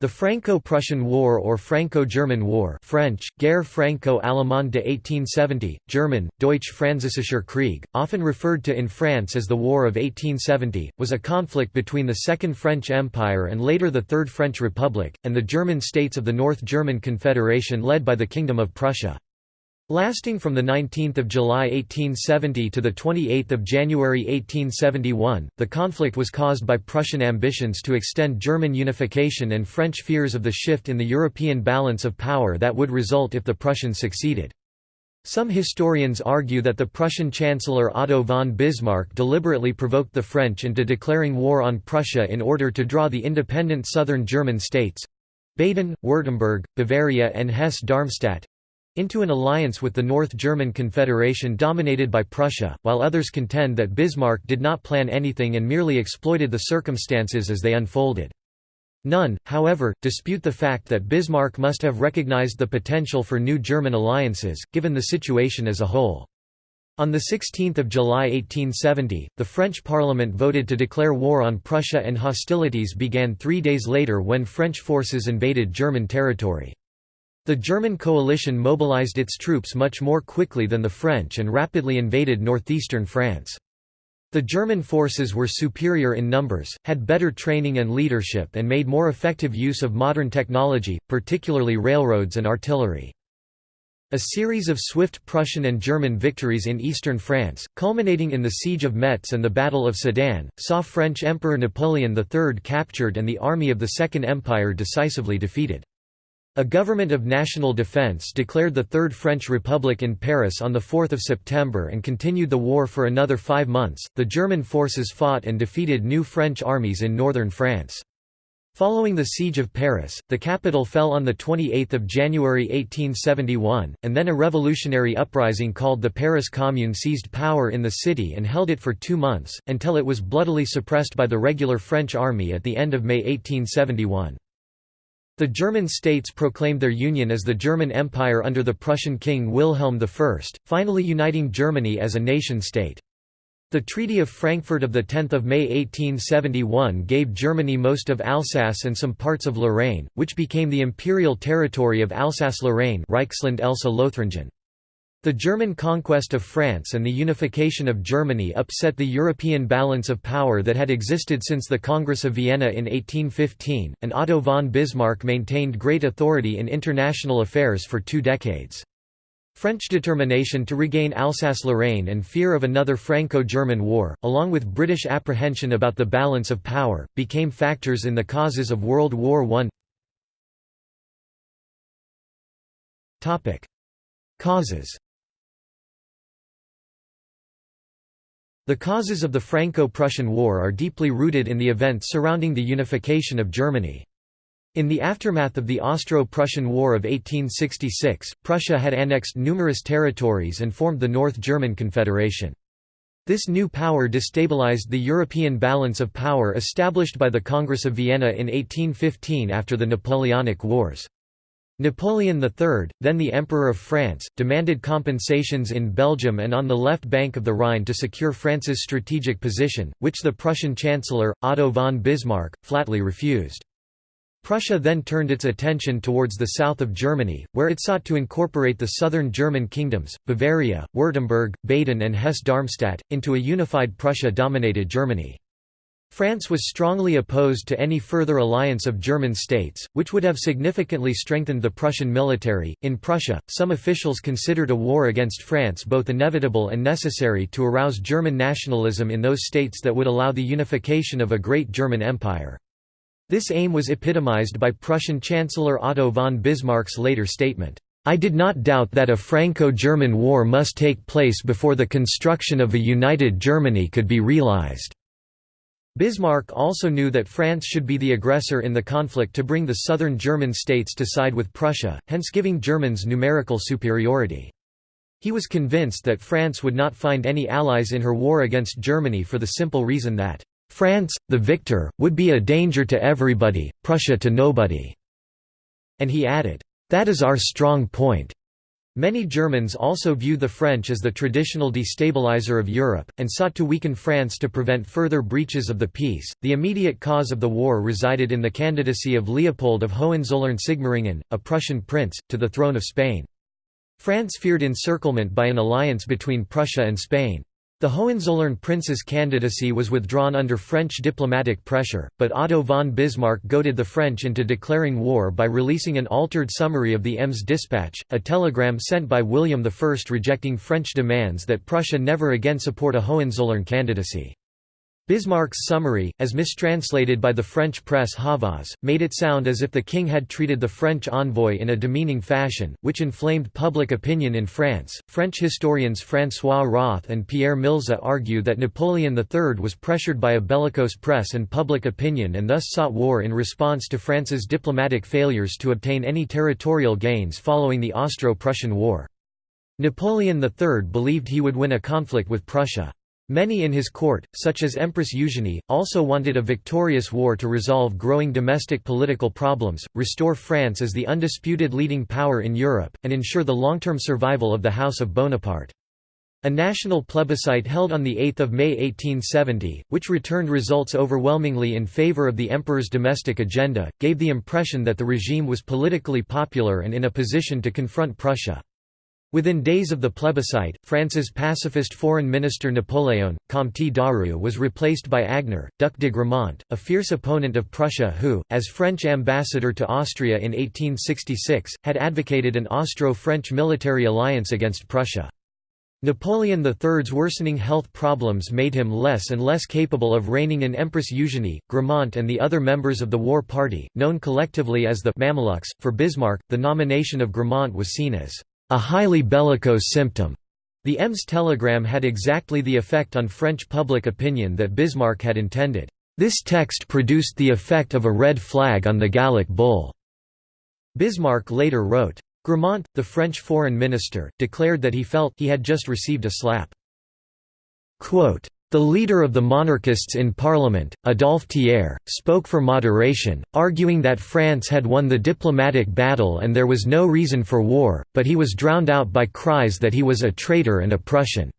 The Franco-Prussian War or Franco-German War French, Guerre Franco-Allemande de 1870, German, Deutsch-Französischer Krieg, often referred to in France as the War of 1870, was a conflict between the Second French Empire and later the Third French Republic, and the German states of the North German Confederation led by the Kingdom of Prussia. Lasting from 19 July 1870 to 28 January 1871, the conflict was caused by Prussian ambitions to extend German unification and French fears of the shift in the European balance of power that would result if the Prussians succeeded. Some historians argue that the Prussian Chancellor Otto von Bismarck deliberately provoked the French into declaring war on Prussia in order to draw the independent southern German states—Baden, Württemberg, Bavaria and Hesse-Darmstadt, into an alliance with the North German Confederation dominated by Prussia, while others contend that Bismarck did not plan anything and merely exploited the circumstances as they unfolded. None, however, dispute the fact that Bismarck must have recognized the potential for new German alliances, given the situation as a whole. On 16 July 1870, the French Parliament voted to declare war on Prussia and hostilities began three days later when French forces invaded German territory. The German coalition mobilized its troops much more quickly than the French and rapidly invaded northeastern France. The German forces were superior in numbers, had better training and leadership and made more effective use of modern technology, particularly railroads and artillery. A series of swift Prussian and German victories in eastern France, culminating in the Siege of Metz and the Battle of Sedan, saw French Emperor Napoleon III captured and the army of the Second Empire decisively defeated. A government of national defense declared the Third French Republic in Paris on 4 September and continued the war for another five months. The German forces fought and defeated new French armies in northern France. Following the Siege of Paris, the capital fell on 28 January 1871, and then a revolutionary uprising called the Paris Commune seized power in the city and held it for two months, until it was bloodily suppressed by the regular French army at the end of May 1871. The German states proclaimed their union as the German Empire under the Prussian king Wilhelm I, finally uniting Germany as a nation-state. The Treaty of Frankfurt of 10 May 1871 gave Germany most of Alsace and some parts of Lorraine, which became the imperial territory of Alsace-Lorraine Reichsland Elsass-Lothringen. The German conquest of France and the unification of Germany upset the European balance of power that had existed since the Congress of Vienna in 1815, and Otto von Bismarck maintained great authority in international affairs for two decades. French determination to regain Alsace-Lorraine and fear of another Franco-German war, along with British apprehension about the balance of power, became factors in the causes of World War I. Causes The causes of the Franco-Prussian War are deeply rooted in the events surrounding the unification of Germany. In the aftermath of the Austro-Prussian War of 1866, Prussia had annexed numerous territories and formed the North German Confederation. This new power destabilized the European balance of power established by the Congress of Vienna in 1815 after the Napoleonic Wars. Napoleon III, then the Emperor of France, demanded compensations in Belgium and on the left bank of the Rhine to secure France's strategic position, which the Prussian Chancellor, Otto von Bismarck, flatly refused. Prussia then turned its attention towards the south of Germany, where it sought to incorporate the southern German kingdoms, Bavaria, Württemberg, Baden and Hesse-Darmstadt, into a unified Prussia-dominated Germany. France was strongly opposed to any further alliance of German states, which would have significantly strengthened the Prussian military. In Prussia, some officials considered a war against France both inevitable and necessary to arouse German nationalism in those states that would allow the unification of a great German empire. This aim was epitomized by Prussian Chancellor Otto von Bismarck's later statement. I did not doubt that a Franco-German war must take place before the construction of a united Germany could be realized. Bismarck also knew that France should be the aggressor in the conflict to bring the southern German states to side with Prussia, hence giving Germans numerical superiority. He was convinced that France would not find any allies in her war against Germany for the simple reason that, "...France, the victor, would be a danger to everybody, Prussia to nobody." And he added, "That is our strong point." Many Germans also viewed the French as the traditional destabilizer of Europe, and sought to weaken France to prevent further breaches of the peace. The immediate cause of the war resided in the candidacy of Leopold of Hohenzollern-Sigmaringen, a Prussian prince, to the throne of Spain. France feared encirclement by an alliance between Prussia and Spain. The Hohenzollern prince's candidacy was withdrawn under French diplomatic pressure, but Otto von Bismarck goaded the French into declaring war by releasing an altered summary of the Ems dispatch, a telegram sent by William I rejecting French demands that Prussia never again support a Hohenzollern candidacy. Bismarck's summary, as mistranslated by the French press Havas, made it sound as if the king had treated the French envoy in a demeaning fashion, which inflamed public opinion in France. French historians François Roth and Pierre Milza argue that Napoleon III was pressured by a bellicose press and public opinion and thus sought war in response to France's diplomatic failures to obtain any territorial gains following the Austro-Prussian War. Napoleon III believed he would win a conflict with Prussia. Many in his court, such as Empress Eugenie, also wanted a victorious war to resolve growing domestic political problems, restore France as the undisputed leading power in Europe, and ensure the long-term survival of the House of Bonaparte. A national plebiscite held on 8 May 1870, which returned results overwhelmingly in favor of the emperor's domestic agenda, gave the impression that the regime was politically popular and in a position to confront Prussia. Within days of the plebiscite, France's pacifist foreign minister Napoléon, Comte Daru was replaced by Agénor, Duc de Gramont, a fierce opponent of Prussia who, as French ambassador to Austria in 1866, had advocated an Austro-French military alliance against Prussia. Napoleon III's worsening health problems made him less and less capable of reining in Empress Eugenie, Gramont and the other members of the war party, known collectively as the Mamelukes. For Bismarck, the nomination of Gramont was seen as a highly bellicose symptom. The Ems telegram had exactly the effect on French public opinion that Bismarck had intended. This text produced the effect of a red flag on the Gallic bull. Bismarck later wrote, Gramont, the French foreign minister, declared that he felt he had just received a slap. Quote, the leader of the monarchists in parliament, Adolphe Thiers, spoke for moderation, arguing that France had won the diplomatic battle and there was no reason for war, but he was drowned out by cries that he was a traitor and a Prussian.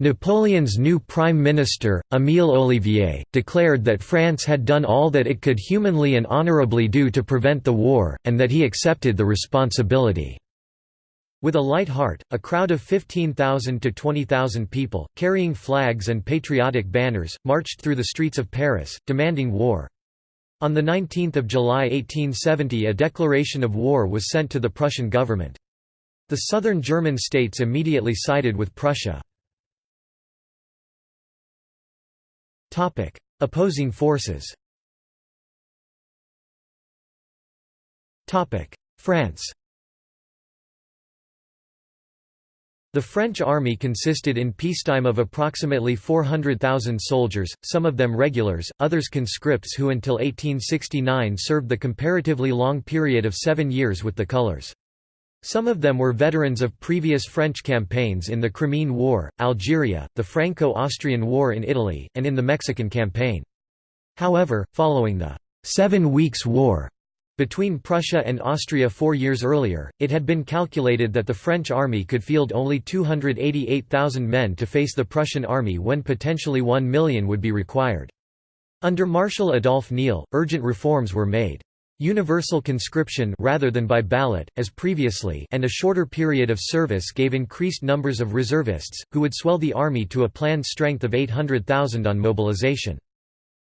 Napoleon's new prime minister, Émile Ollivier, declared that France had done all that it could humanly and honorably do to prevent the war, and that he accepted the responsibility. With a light heart, a crowd of 15,000 to 20,000 people, carrying flags and patriotic banners, marched through the streets of Paris, demanding war. On 19 July 1870 a declaration of war was sent to the Prussian government. The southern German states immediately sided with Prussia. Opposing forces France The French army consisted in peacetime of approximately 400,000 soldiers, some of them regulars, others conscripts who until 1869 served the comparatively long period of seven years with the colours. Some of them were veterans of previous French campaigns in the Crimean War, Algeria, the Franco-Austrian War in Italy, and in the Mexican campaign. However, following the Seven Weeks' War between Prussia and Austria four years earlier, it had been calculated that the French army could field only 288,000 men to face the Prussian army when potentially 1 million would be required. Under Marshal Adolphe Niel, urgent reforms were made. Universal conscription rather than by ballot, as previously and a shorter period of service gave increased numbers of reservists, who would swell the army to a planned strength of 800,000 on mobilization.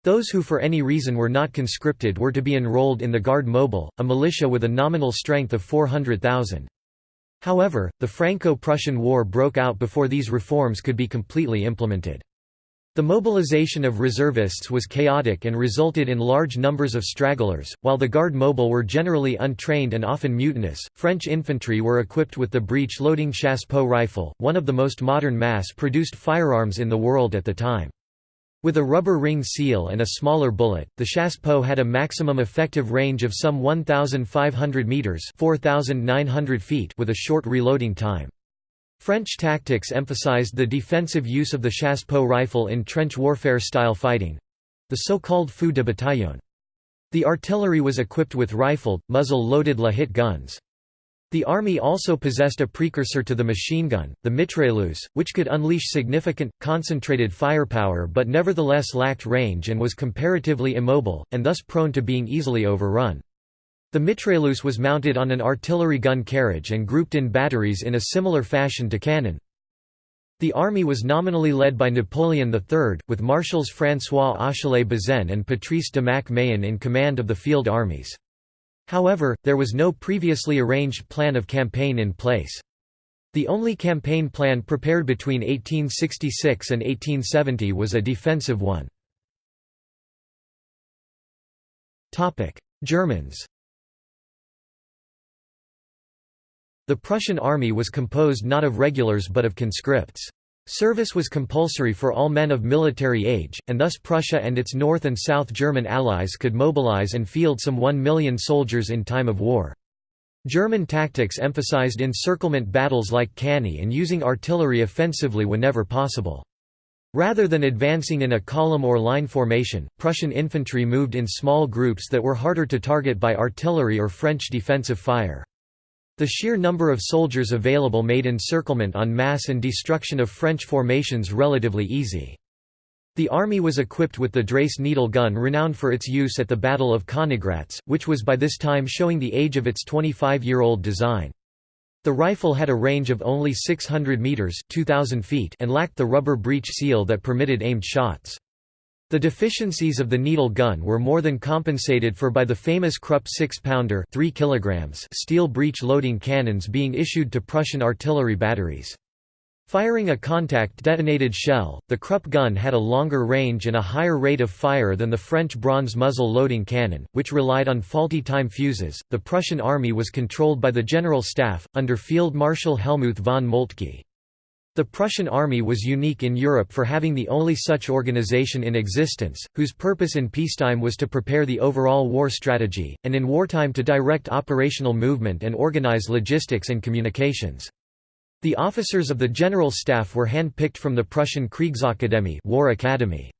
Those who for any reason were not conscripted were to be enrolled in the Garde Mobile, a militia with a nominal strength of 400,000. However, the Franco-Prussian War broke out before these reforms could be completely implemented. The mobilization of reservists was chaotic and resulted in large numbers of stragglers. While the Garde Mobile were generally untrained and often mutinous, French infantry were equipped with the breech loading chassepot rifle, one of the most modern mass produced firearms in the world at the time. With a rubber ring seal and a smaller bullet, the chassepot had a maximum effective range of some 1,500 metres 4,900 feet with a short reloading time. French tactics emphasized the defensive use of the chassepot rifle in trench warfare-style fighting—the so-called feu de bataillon. The artillery was equipped with rifled, muzzle-loaded La Hitte guns. The army also possessed a precursor to the machine gun, the mitrailleuse, which could unleash significant, concentrated firepower but nevertheless lacked range and was comparatively immobile, and thus prone to being easily overrun. The mitrailleuse was mounted on an artillery gun carriage and grouped in batteries in a similar fashion to cannon. The army was nominally led by Napoleon III, with Marshals François Achille Bazaine and Patrice de MacMahon in command of the field armies. However, there was no previously arranged plan of campaign in place. The only campaign plan prepared between 1866 and 1870 was a defensive one. Germans The Prussian army was composed not of regulars but of conscripts. Service was compulsory for all men of military age, and thus Prussia and its North and South German allies could mobilize and field some one million soldiers in time of war. German tactics emphasized encirclement battles like Cannae and using artillery offensively whenever possible. Rather than advancing in a column or line formation, Prussian infantry moved in small groups that were harder to target by artillery or French defensive fire. The sheer number of soldiers available made encirclement en masse and destruction of French formations relatively easy. The army was equipped with the Dreyse needle gun renowned for its use at the Battle of Königgrätz, which was by this time showing the age of its 25-year-old design. The rifle had a range of only 600 meters (2000 feet) and lacked the rubber breech seal that permitted aimed shots. The deficiencies of the needle gun were more than compensated for by the famous Krupp 6-pounder steel breech-loading cannons being issued to Prussian artillery batteries. Firing a contact-detonated shell, the Krupp gun had a longer range and a higher rate of fire than the French bronze muzzle loading cannon, which relied on faulty time fuses. The Prussian army was controlled by the General Staff, under Field Marshal Helmuth von Moltke. The Prussian army was unique in Europe for having the only such organization in existence, whose purpose in peacetime was to prepare the overall war strategy, and in wartime to direct operational movement and organize logistics and communications. The officers of the General Staff were hand-picked from the Prussian Kriegsakademie War Academy.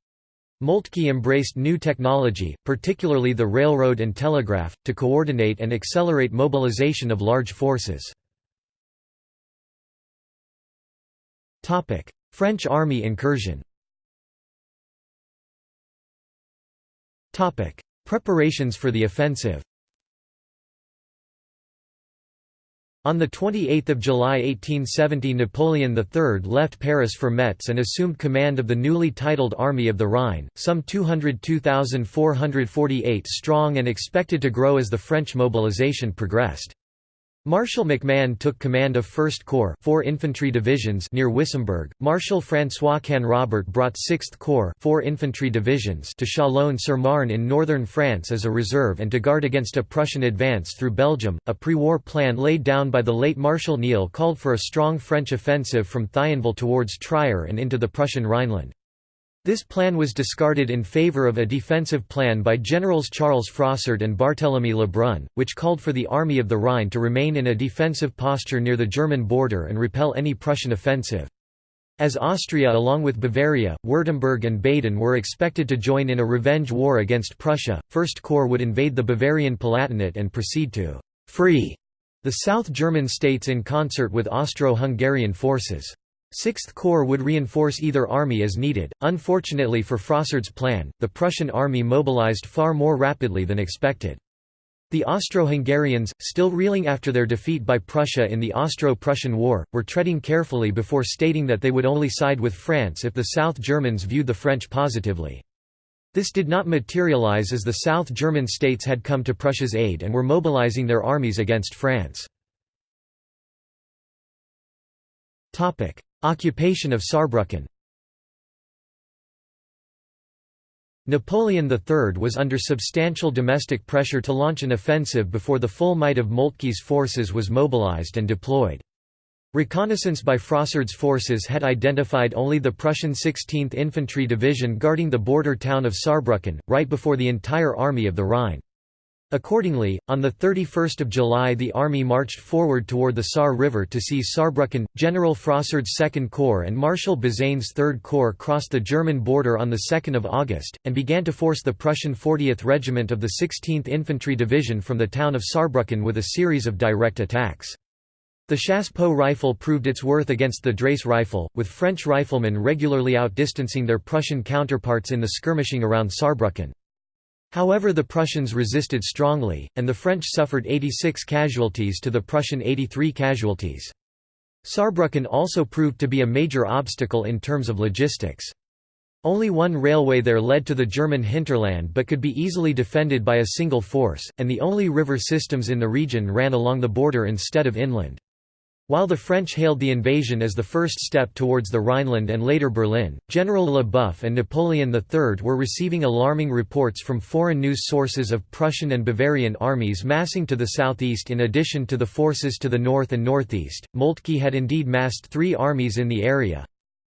Moltke embraced new technology, particularly the railroad and telegraph, to coordinate and accelerate mobilization of large forces. French army incursion. Topic: Preparations for the offensive. On 28 July 1870 Napoleon III left Paris for Metz and assumed command of the newly titled Army of the Rhine, some 202,448 strong and expected to grow as the French mobilization progressed. Marshal MacMahon took command of 1st Corps 4 infantry divisions near Wissembourg. Marshal François Canrobert brought 6th Corps 4 infantry divisions to Chalon-sur-Marne in northern France as a reserve and to guard against a Prussian advance through Belgium. A pre-war plan laid down by the late Marshal Ney called for a strong French offensive from Thionville towards Trier and into the Prussian Rhineland. This plan was discarded in favor of a defensive plan by Generals Charles Frossard and Barthélemy Lebrun, which called for the Army of the Rhine to remain in a defensive posture near the German border and repel any Prussian offensive. As Austria along with Bavaria, Württemberg and Baden were expected to join in a revenge war against Prussia, First Corps would invade the Bavarian Palatinate and proceed to «free» the South German states in concert with Austro-Hungarian forces. Sixth Corps would reinforce either army as needed. Unfortunately for Frossard's plan, the Prussian army mobilized far more rapidly than expected. The Austro-Hungarians, still reeling after their defeat by Prussia in the Austro-Prussian War, were treading carefully before stating that they would only side with France if the South Germans viewed the French positively. This did not materialize as the South German states had come to Prussia's aid and were mobilizing their armies against France. Occupation of Saarbrücken Napoleon III was under substantial domestic pressure to launch an offensive before the full might of Moltke's forces was mobilized and deployed. Reconnaissance by Frossard's forces had identified only the Prussian 16th Infantry Division guarding the border town of Saarbrücken, right before the entire army of the Rhine. Accordingly, on 31 July the army marched forward toward the Saar River to seize Saarbrücken. General Frossard's Second Corps and Marshal Bazaine's Third Corps crossed the German border on 2 August, and began to force the Prussian 40th Regiment of the 16th Infantry Division from the town of Saarbrücken with a series of direct attacks. The Chassepot rifle proved its worth against the Dreyse rifle, with French riflemen regularly outdistancing their Prussian counterparts in the skirmishing around Saarbrücken. However the Prussians resisted strongly, and the French suffered 86 casualties to the Prussian 83 casualties. Saarbrücken also proved to be a major obstacle in terms of logistics. Only one railway there led to the German hinterland but could be easily defended by a single force, and the only river systems in the region ran along the border instead of inland. While the French hailed the invasion as the first step towards the Rhineland and later Berlin, General LeBoeuf and Napoleon III were receiving alarming reports from foreign news sources of Prussian and Bavarian armies massing to the southeast in addition to the forces to the north and northeast. Moltke had indeed massed three armies in the area,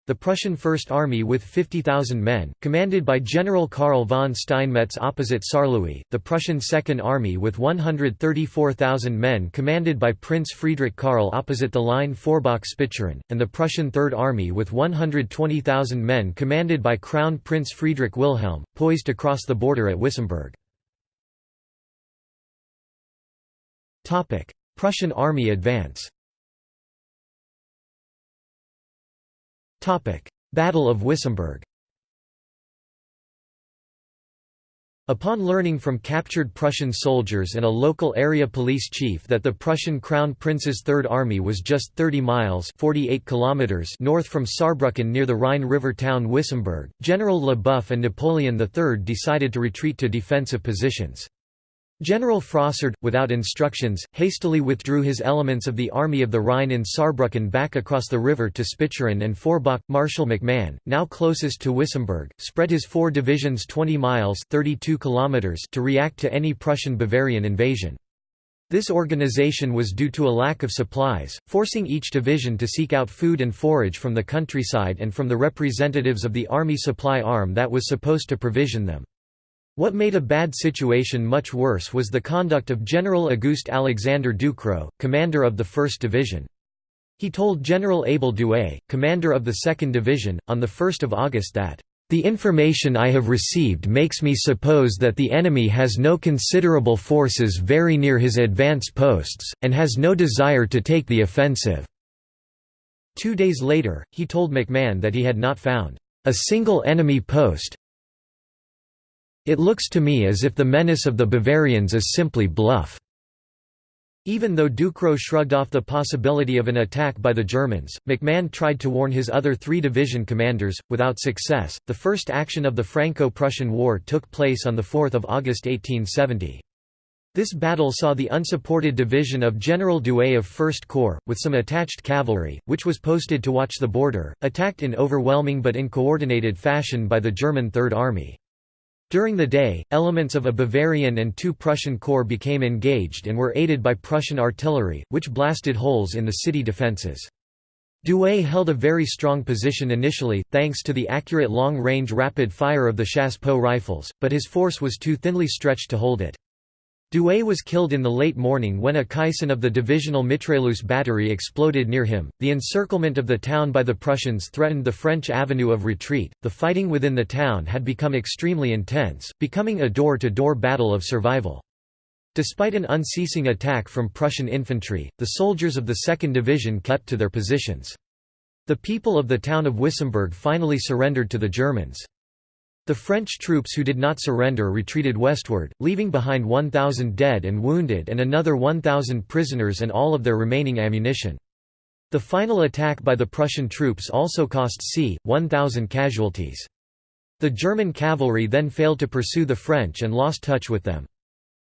the Prussian First Army with 50,000 men, commanded by General Karl von Steinmetz opposite Saarlouis, the Prussian Second Army with 134,000 men commanded by Prince Friedrich Karl opposite the line Forbach-Spicheren, and the Prussian Third Army with 120,000 men commanded by Crown Prince Friedrich Wilhelm, poised to cross the border at Wissembourg. Prussian army advance Battle of Wissembourg Upon learning from captured Prussian soldiers and a local area police chief that the Prussian Crown Prince's Third Army was just 30 miles 48 kilometers north from Saarbrücken near the Rhine River town Wissembourg, General LeBoeuf and Napoleon III decided to retreat to defensive positions. General Frossard, without instructions, hastily withdrew his elements of the Army of the Rhine in Saarbrücken back across the river to Spicheren and Forbach. Marshal MacMahon, now closest to Wissembourg, spread his four divisions 20 miles 32 kilometers to react to any Prussian-Bavarian invasion. This organization was due to a lack of supplies, forcing each division to seek out food and forage from the countryside and from the representatives of the army supply arm that was supposed to provision them. What made a bad situation much worse was the conduct of General Auguste Alexander Ducrot, commander of the 1st Division. He told General Abel Douay, commander of the 2nd Division, on 1 August that, "...the information I have received makes me suppose that the enemy has no considerable forces very near his advance posts, and has no desire to take the offensive." Two days later, he told MacMahon that he had not found a single enemy post, it looks to me as if the menace of the Bavarians is simply bluff." Even though Ducrot shrugged off the possibility of an attack by the Germans, MacMahon tried to warn his other three division commanders, without success. The first action of the Franco Prussian War took place on 4 August 1870. This battle saw the unsupported division of General Douay of 1st Corps, with some attached cavalry, which was posted to watch the border, attacked in overwhelming but uncoordinated fashion by the German Third Army. During the day, elements of a Bavarian and two Prussian corps became engaged and were aided by Prussian artillery, which blasted holes in the city defences. Douay held a very strong position initially, thanks to the accurate long-range rapid fire of the Chassepot rifles, but his force was too thinly stretched to hold it. Douay was killed in the late morning when a caisson of the divisional mitrailleuse battery exploded near him. The encirclement of the town by the Prussians threatened the French avenue of retreat. The fighting within the town had become extremely intense, becoming a door to door battle of survival. Despite an unceasing attack from Prussian infantry, the soldiers of the 2nd Division kept to their positions. The people of the town of Wissembourg finally surrendered to the Germans. The French troops who did not surrender retreated westward, leaving behind 1,000 dead and wounded and another 1,000 prisoners and all of their remaining ammunition. The final attack by the Prussian troops also cost c. 1,000 casualties. The German cavalry then failed to pursue the French and lost touch with them.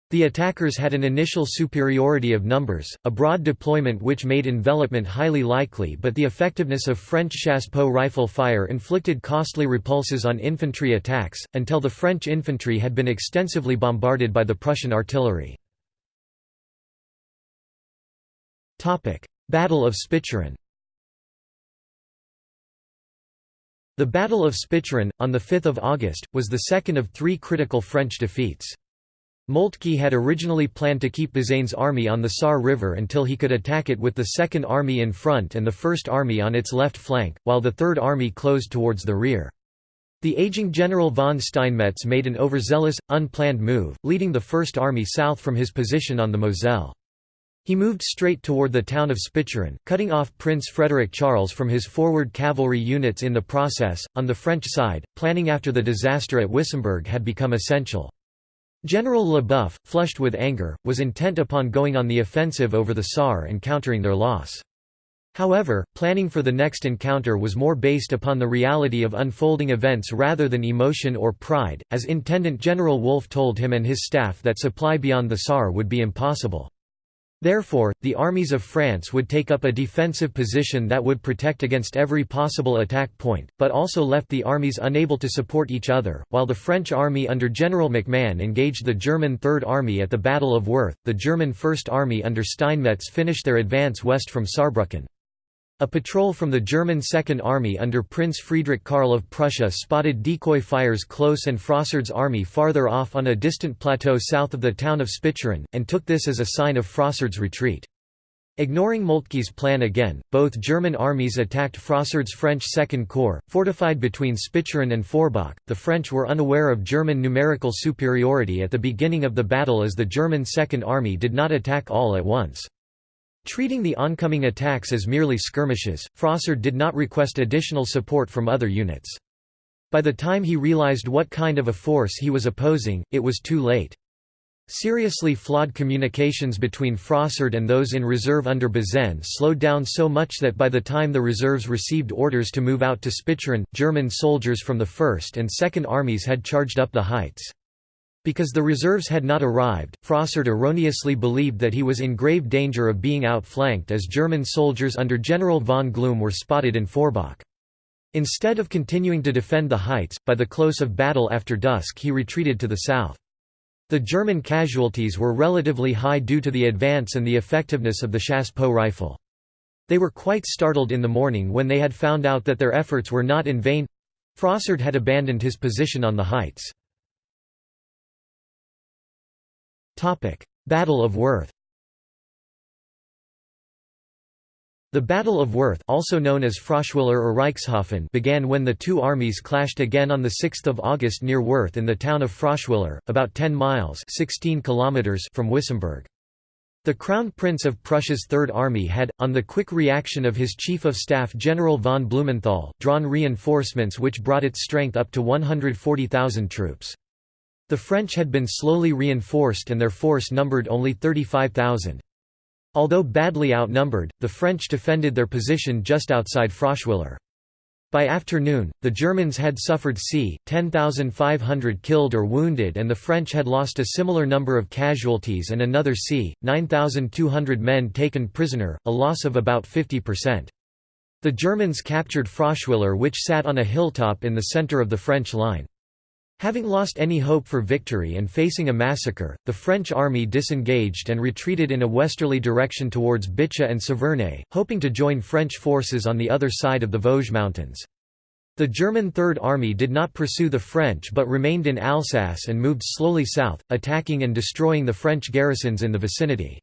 The attackers had an initial superiority of numbers, a broad deployment which made envelopment highly likely but the effectiveness of French Chassepot rifle fire inflicted costly repulses on infantry attacks, until the French infantry had been extensively bombarded by the Prussian artillery. Battle of Spicheren The Battle of Spicheren, on 5 August, was the second of three critical French defeats. Moltke had originally planned to keep Bazaine's army on the Saar River until he could attack it with the Second Army in front and the First Army on its left flank, while the Third Army closed towards the rear. The aging General von Steinmetz made an overzealous, unplanned move, leading the First Army south from his position on the Moselle. He moved straight toward the town of Spicheren, cutting off Prince Frederick Charles from his forward cavalry units in the process. On the French side, planning after the disaster at Wissembourg had become essential. General Leboeuf, flushed with anger, was intent upon going on the offensive over the Saar and countering their loss. However, planning for the next encounter was more based upon the reality of unfolding events rather than emotion or pride, as Intendant General Wolfe told him and his staff that supply beyond the Saar would be impossible. Therefore, the armies of France would take up a defensive position that would protect against every possible attack point, but also left the armies unable to support each other. While the French army under General MacMahon engaged the German Third Army at the Battle of Worth, the German First Army under Steinmetz finished their advance west from Saarbrücken. A patrol from the German Second Army under Prince Friedrich Karl of Prussia spotted decoy fires close and Frossard's army farther off on a distant plateau south of the town of Spicheren, and took this as a sign of Frossard's retreat. Ignoring Moltke's plan again, both German armies attacked Frossard's French Second Corps, fortified between Spicheren and Forbach. The French were unaware of German numerical superiority at the beginning of the battle as the German Second Army did not attack all at once. Treating the oncoming attacks as merely skirmishes, Frossard did not request additional support from other units. By the time he realized what kind of a force he was opposing, it was too late. Seriously flawed communications between Frossard and those in reserve under Bazaine slowed down so much that by the time the reserves received orders to move out to Spicheren, German soldiers from the 1st and 2nd Armies had charged up the heights. Because the reserves had not arrived, Frossard erroneously believed that he was in grave danger of being outflanked as German soldiers under General von Glum were spotted in Forbach. Instead of continuing to defend the heights, by the close of battle after dusk he retreated to the south. The German casualties were relatively high due to the advance and the effectiveness of the chassepot rifle. They were quite startled in the morning when they had found out that their efforts were not in vain. Frossard had abandoned his position on the heights. Battle of Worth The Battle of Worth also known as Froschwiller or Reichshofen began when the two armies clashed again on 6 August near Worth in the town of Froschwiller, about 10 miles 16 kilometers from Wissembourg. The Crown Prince of Prussia's Third Army had, on the quick reaction of his Chief of Staff General von Blumenthal, drawn reinforcements which brought its strength up to 140,000 troops. The French had been slowly reinforced and their force numbered only 35,000. Although badly outnumbered, the French defended their position just outside Froschwiller. By afternoon, the Germans had suffered c. 10,500 killed or wounded and the French had lost a similar number of casualties and another c. 9,200 men taken prisoner, a loss of about 50%. The Germans captured Froschwiller which sat on a hilltop in the center of the French line. Having lost any hope for victory and facing a massacre, the French army disengaged and retreated in a westerly direction towards Bitche and Saverne, hoping to join French forces on the other side of the Vosges Mountains. The German Third Army did not pursue the French but remained in Alsace and moved slowly south, attacking and destroying the French garrisons in the vicinity.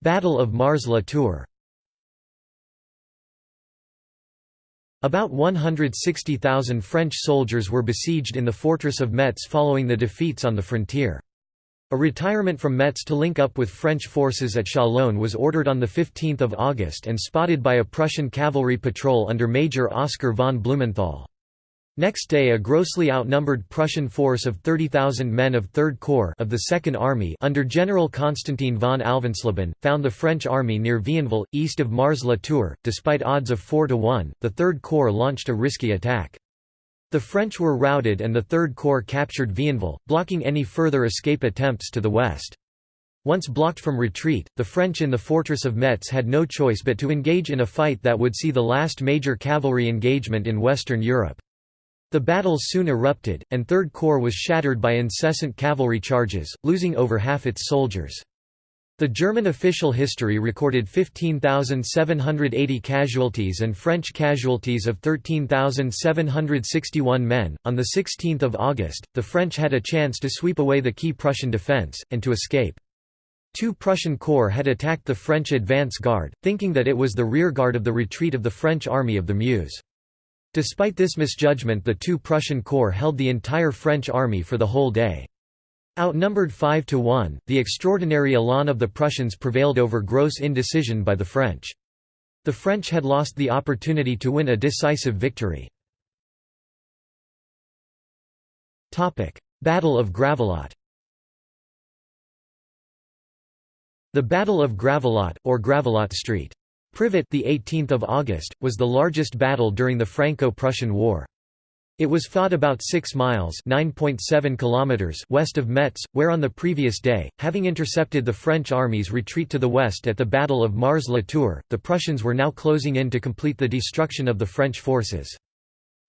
Battle of Mars-la-Tour About 160,000 French soldiers were besieged in the fortress of Metz following the defeats on the frontier. A retirement from Metz to link up with French forces at Chalon was ordered on 15 August and spotted by a Prussian cavalry patrol under Major Oskar von Blumenthal. Next day a grossly outnumbered Prussian force of 30,000 men of Third Corps of the Second Army under General Constantin von Alvensleben, found the French army near Vionville, east of Mars-la-Tour. Despite odds of 4 to 1, the Third Corps launched a risky attack. The French were routed and the Third Corps captured Vionville, blocking any further escape attempts to the west. Once blocked from retreat, the French in the fortress of Metz had no choice but to engage in a fight that would see the last major cavalry engagement in Western Europe. The battle soon erupted, and Third Corps was shattered by incessant cavalry charges, losing over half its soldiers. The German official history recorded 15,780 casualties and French casualties of 13,761 men. On the 16th of August, the French had a chance to sweep away the key Prussian defense and to escape. Two Prussian corps had attacked the French advance guard, thinking that it was the rearguard of the retreat of the French army of the Meuse. Despite this misjudgment the two Prussian corps held the entire French army for the whole day. Outnumbered 5 to 1, the extraordinary elan of the Prussians prevailed over gross indecision by the French. The French had lost the opportunity to win a decisive victory. Battle of Gravelotte The Battle of Gravelotte, or Gravelotte Street. Privat the 18th of August, was the largest battle during the Franco-Prussian War. It was fought about 6 miles (9.7 kilometers west of Metz, where on the previous day, having intercepted the French army's retreat to the west at the Battle of Mars-la-Tour, the Prussians were now closing in to complete the destruction of the French forces.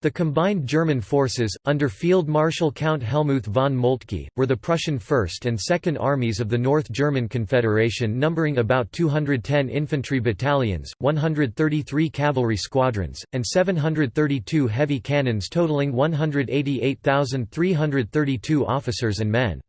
The combined German forces, under Field Marshal Count Helmuth von Moltke, were the Prussian 1st and 2nd Armies of the North German Confederation numbering about 210 infantry battalions, 133 cavalry squadrons, and 732 heavy cannons totaling 188,332 officers and men.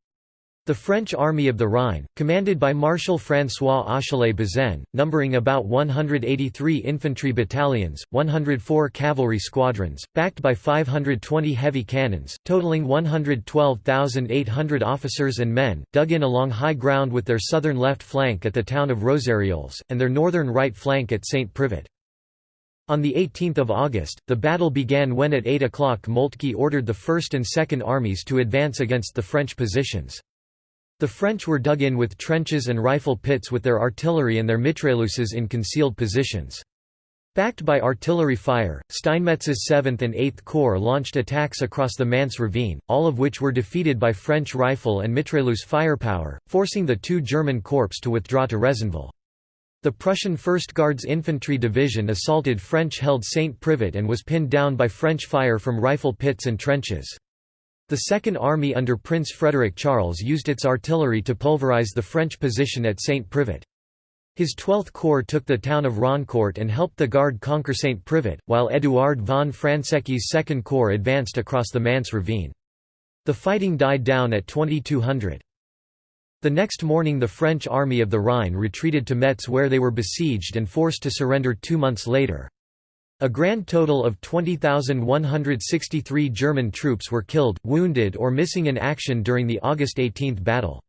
The French Army of the Rhine, commanded by Marshal François Achille Bazaine, numbering about 183 infantry battalions, 104 cavalry squadrons, backed by 520 heavy cannons, totaling 112,800 officers and men, dug in along high ground with their southern left flank at the town of Roserieulles, and their northern right flank at St. Privat. On 18 August, the battle began when at 8 o'clock Moltke ordered the 1st and 2nd Armies to advance against the French positions. The French were dug in with trenches and rifle pits with their artillery and their mitrailleuses in concealed positions. Backed by artillery fire, Steinmetz's 7th and 8th Corps launched attacks across the Mance ravine, all of which were defeated by French rifle and mitrailleuse firepower, forcing the two German corps to withdraw to Rezonville. The Prussian 1st Guards Infantry Division assaulted French-held St. Privat and was pinned down by French fire from rifle pits and trenches. The Second Army under Prince Frederick Charles used its artillery to pulverize the French position at St. Privat. His 12th Corps took the town of Roncourt and helped the Guard conquer St. Privat, while Édouard von Fransecky's 2nd Corps advanced across the Mance ravine. The fighting died down at 2200. The next morning the French Army of the Rhine retreated to Metz where they were besieged and forced to surrender two months later. A grand total of 20,163 German troops were killed, wounded or missing in action during the August 18 battle.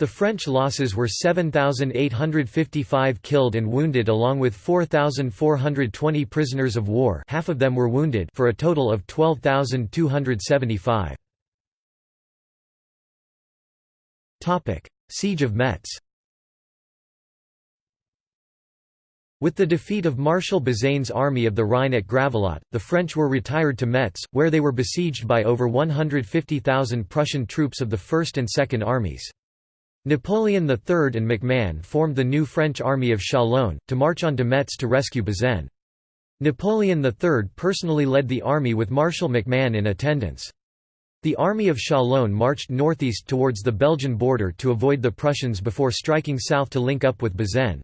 The French losses were 7,855 killed and wounded along with 4,420 prisoners of war half of them were wounded for a total of 12,275. Siege of Metz With the defeat of Marshal Bazaine's army of the Rhine at Gravelotte, the French were retired to Metz, where they were besieged by over 150,000 Prussian troops of the First and Second Armies. Napoleon III and MacMahon formed the new French army of Chalon, to march on to Metz to rescue Bazaine. Napoleon III personally led the army with Marshal MacMahon in attendance. The army of Chalon marched northeast towards the Belgian border to avoid the Prussians before striking south to link up with Bazaine.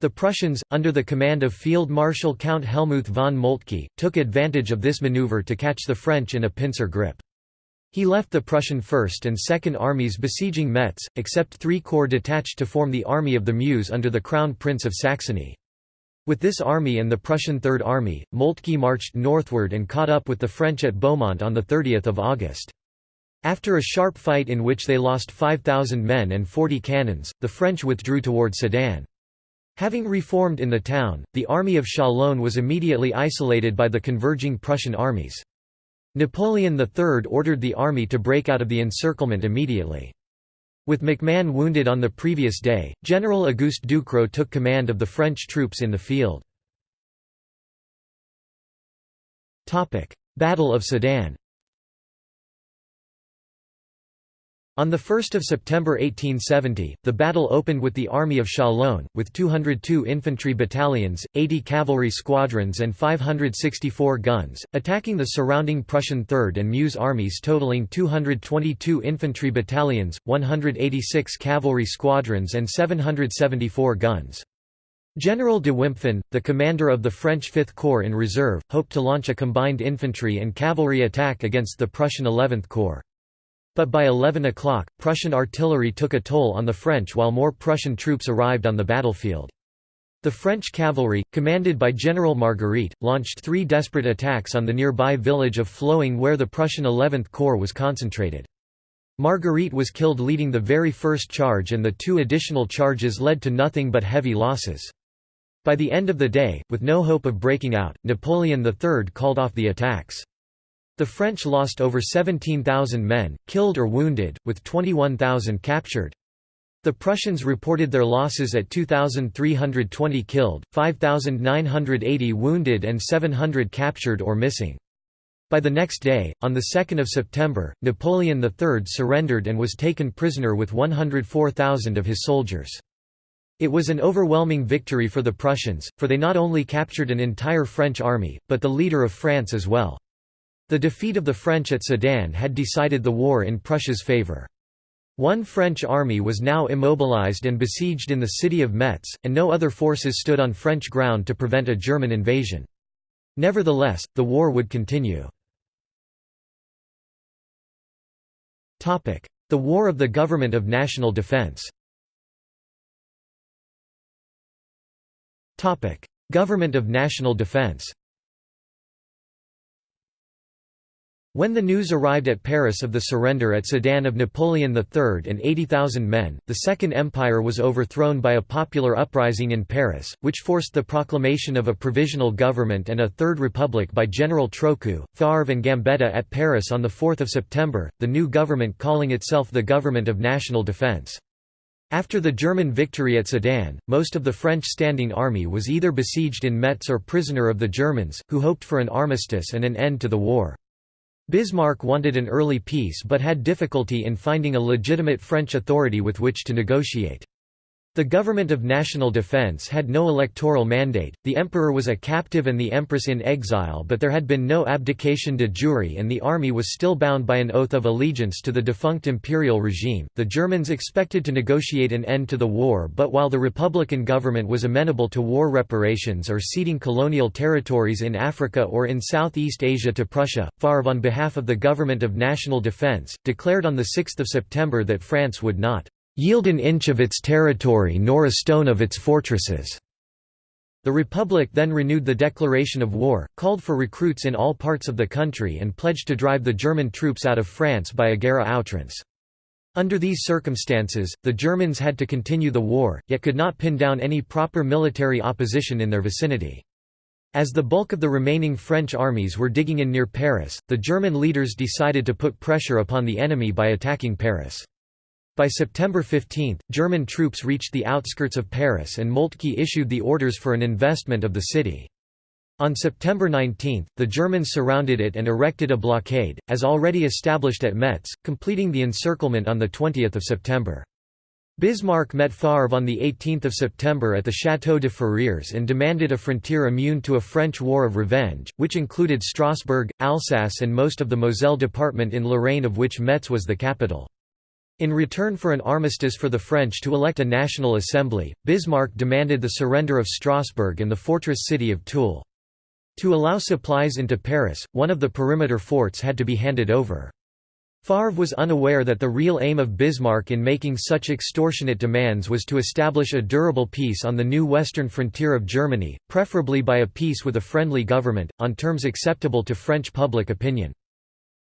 The Prussians, under the command of Field Marshal Count Helmuth von Moltke, took advantage of this maneuver to catch the French in a pincer grip. He left the Prussian 1st and 2nd armies besieging Metz, except three corps detached to form the Army of the Meuse under the Crown Prince of Saxony. With this army and the Prussian Third Army, Moltke marched northward and caught up with the French at Beaumont on 30 August. After a sharp fight in which they lost 5,000 men and 40 cannons, the French withdrew toward Sedan. Having reformed in the town, the army of Chalon was immediately isolated by the converging Prussian armies. Napoleon III ordered the army to break out of the encirclement immediately. With MacMahon wounded on the previous day, General Auguste Ducrot took command of the French troops in the field. Battle of Sedan On 1 September 1870, the battle opened with the Army of Chalon, with 202 infantry battalions, 80 cavalry squadrons and 564 guns, attacking the surrounding Prussian Third and Meuse armies totaling 222 infantry battalions, 186 cavalry squadrons and 774 guns. General de Wimpfen, the commander of the French Fifth Corps in reserve, hoped to launch a combined infantry and cavalry attack against the Prussian Eleventh Corps. But by 11 o'clock, Prussian artillery took a toll on the French while more Prussian troops arrived on the battlefield. The French cavalry, commanded by General Marguerite, launched three desperate attacks on the nearby village of Floing where the Prussian 11th Corps was concentrated. Marguerite was killed leading the very first charge and the two additional charges led to nothing but heavy losses. By the end of the day, with no hope of breaking out, Napoleon III called off the attacks. The French lost over 17,000 men, killed or wounded, with 21,000 captured. The Prussians reported their losses at 2,320 killed, 5,980 wounded and 700 captured or missing. By the next day, on 2 September, Napoleon III surrendered and was taken prisoner with 104,000 of his soldiers. It was an overwhelming victory for the Prussians, for they not only captured an entire French army, but the leader of France as well. The defeat of the French at Sedan had decided the war in Prussia's favour. One French army was now immobilized and besieged in the city of Metz, and no other forces stood on French ground to prevent a German invasion. Nevertheless, the war would continue. The War of the Government of National Defense Government of National Defense When the news arrived at Paris of the surrender at Sedan of Napoleon III and 80,000 men, the Second Empire was overthrown by a popular uprising in Paris, which forced the proclamation of a provisional government and a Third Republic by General Trochu, Favre and Gambetta at Paris on 4 September, the new government calling itself the Government of National Defense. After the German victory at Sedan, most of the French standing army was either besieged in Metz or prisoner of the Germans, who hoped for an armistice and an end to the war. Bismarck wanted an early peace but had difficulty in finding a legitimate French authority with which to negotiate. The government of national defense had no electoral mandate, the emperor was a captive and the empress in exile but there had been no abdication de jure and the army was still bound by an oath of allegiance to the defunct imperial regime. The Germans expected to negotiate an end to the war but while the republican government was amenable to war reparations or ceding colonial territories in Africa or in Southeast Asia to Prussia, Favre on behalf of the government of national defense, declared on 6 September that France would not yield an inch of its territory nor a stone of its fortresses." The Republic then renewed the declaration of war, called for recruits in all parts of the country and pledged to drive the German troops out of France by a guerre à outrance. Under these circumstances, the Germans had to continue the war, yet could not pin down any proper military opposition in their vicinity. As the bulk of the remaining French armies were digging in near Paris, the German leaders decided to put pressure upon the enemy by attacking Paris. By September 15, German troops reached the outskirts of Paris and Moltke issued the orders for an investment of the city. On September 19, the Germans surrounded it and erected a blockade, as already established at Metz, completing the encirclement on 20 September. Bismarck met Favre on 18 September at the Château de Ferrières and demanded a frontier immune to a French war of revenge, which included Strasbourg, Alsace and most of the Moselle department in Lorraine of which Metz was the capital. In return for an armistice for the French to elect a national assembly, Bismarck demanded the surrender of Strasbourg and the fortress city of Toul. To allow supplies into Paris, one of the perimeter forts had to be handed over. Favre was unaware that the real aim of Bismarck in making such extortionate demands was to establish a durable peace on the new western frontier of Germany, preferably by a peace with a friendly government, on terms acceptable to French public opinion.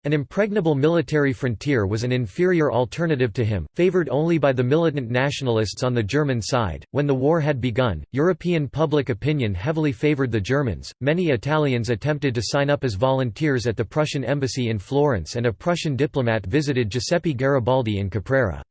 An impregnable military frontier was an inferior alternative to him, favored only by the militant nationalists on the German side. When the war had begun, European public opinion heavily favored the Germans. Many Italians attempted to sign up as volunteers at the Prussian embassy in Florence, and a Prussian diplomat visited Giuseppe Garibaldi in Caprera.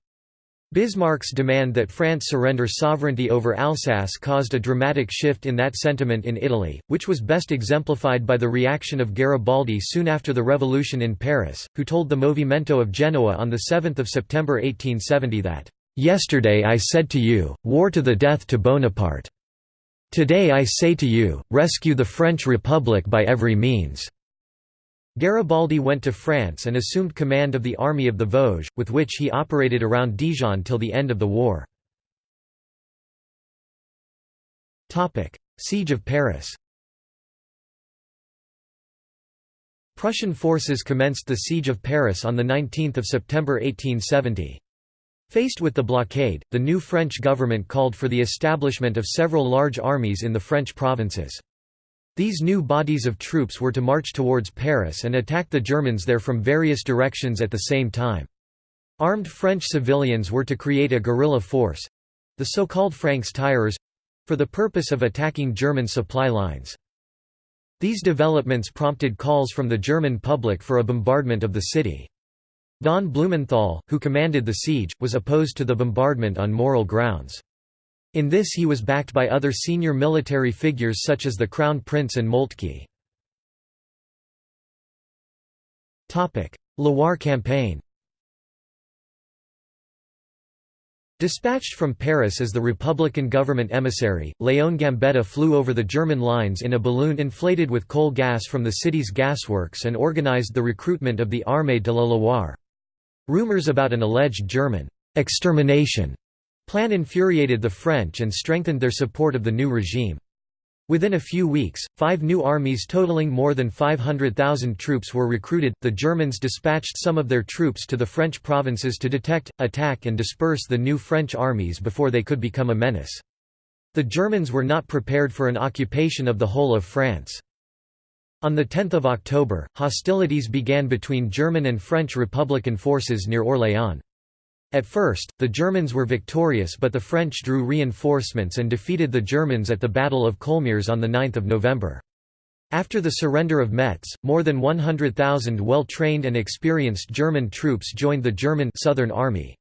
Bismarck's demand that France surrender sovereignty over Alsace caused a dramatic shift in that sentiment in Italy, which was best exemplified by the reaction of Garibaldi soon after the revolution in Paris, who told the Movimento of Genoa on 7 September 1870 that, "...yesterday I said to you, war to the death to Bonaparte. Today I say to you, rescue the French Republic by every means." Garibaldi went to France and assumed command of the Army of the Vosges, with which he operated around Dijon till the end of the war. Siege of Paris Prussian forces commenced the Siege of Paris on 19 September 1870. Faced with the blockade, the new French government called for the establishment of several large armies in the French provinces. These new bodies of troops were to march towards Paris and attack the Germans there from various directions at the same time. Armed French civilians were to create a guerrilla force—the so-called Francs-tireurs—for the purpose of attacking German supply lines. These developments prompted calls from the German public for a bombardment of the city. Von Blumenthal, who commanded the siege, was opposed to the bombardment on moral grounds. In this he was backed by other senior military figures such as the Crown Prince and Moltke. Loire campaign Dispatched from Paris as the Republican government emissary, Léon Gambetta flew over the German lines in a balloon inflated with coal gas from the city's gasworks and organized the recruitment of the Armée de la Loire. Rumors about an alleged German extermination plan infuriated the French and strengthened their support of the new regime. Within a few weeks, five new armies totaling more than 500,000 troops were recruited. The Germans dispatched some of their troops to the French provinces to detect, attack, and disperse the new French armies before they could become a menace. The Germans were not prepared for an occupation of the whole of France. On 10 October, hostilities began between German and French Republican forces near Orléans. At first, the Germans were victorious but the French drew reinforcements and defeated the Germans at the Battle of Coulmiers on 9 November. After the surrender of Metz, more than 100,000 well-trained and experienced German troops joined the German Southern Army.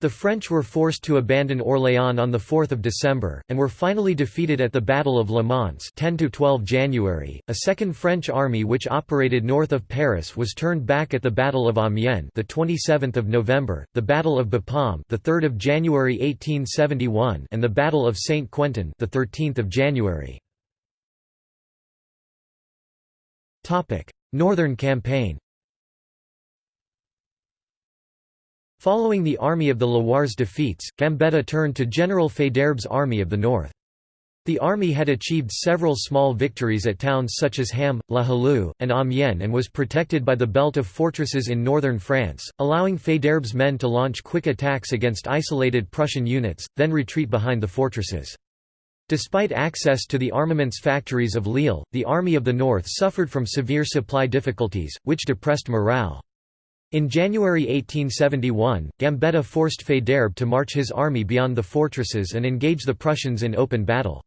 The French were forced to abandon Orléans on 4 December, and were finally defeated at the Battle of Le Mans 10–12 January. A second French army which operated north of Paris was turned back at the Battle of Amiens the 27th of November, the Battle of Bapaume the 3rd of January 1871 and the Battle of Saint-Quentin the 13th of January. Northern Campaign Following the Army of the Loire's defeats, Gambetta turned to General Faidherbe's Army of the North. The army had achieved several small victories at towns such as Ham, La Hallue, and Amiens and was protected by the belt of fortresses in northern France, allowing Faidherbe's men to launch quick attacks against isolated Prussian units, then retreat behind the fortresses. Despite access to the armaments factories of Lille, the Army of the North suffered from severe supply difficulties, which depressed morale. In January 1871, Gambetta forced Faidherbe to march his army beyond the fortresses and engage the Prussians in open battle.